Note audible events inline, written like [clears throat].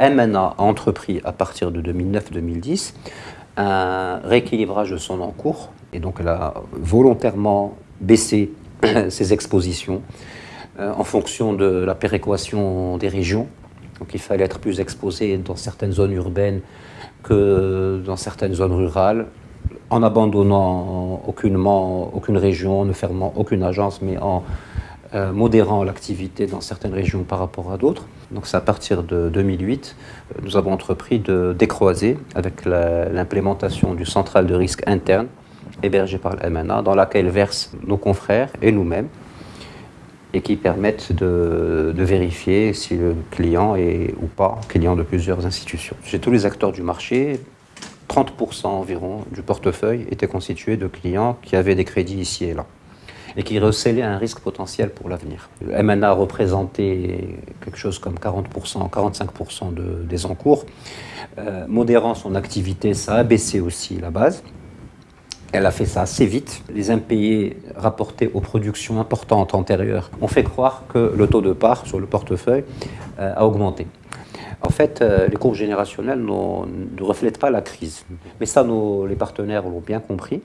MNA a entrepris à partir de 2009-2010 un rééquilibrage de son encours et donc elle a volontairement baissé [clears throat] ses expositions euh, en fonction de la péréquation des régions. Donc il fallait être plus exposé dans certaines zones urbaines que dans certaines zones rurales, en abandonnant aucune région, ne fermant aucune agence, mais en euh, modérant l'activité dans certaines régions par rapport à d'autres. Donc c'est à partir de 2008, euh, nous avons entrepris de décroiser avec l'implémentation du central de risque interne hébergé par la MNA, dans laquelle versent nos confrères et nous-mêmes, et qui permettent de, vérifier si le client est ou pas client de plusieurs institutions. Chez tous les acteurs du marché, 30% environ du portefeuille était constitué de clients qui avaient des crédits ici et là et qui recélait un risque potentiel pour l'avenir. Le MNA représentait quelque chose comme 40%, 45% de, des encours. Euh, modérant son activité, ça a baissé aussi la base. Elle a fait ça assez vite. Les impayés rapportés aux productions importantes antérieures ont fait croire que le taux de part sur le portefeuille euh, a augmenté. En fait, euh, les courbes générationnelles ne reflètent pas la crise. Mais ça, les partenaires l'ont bien compris.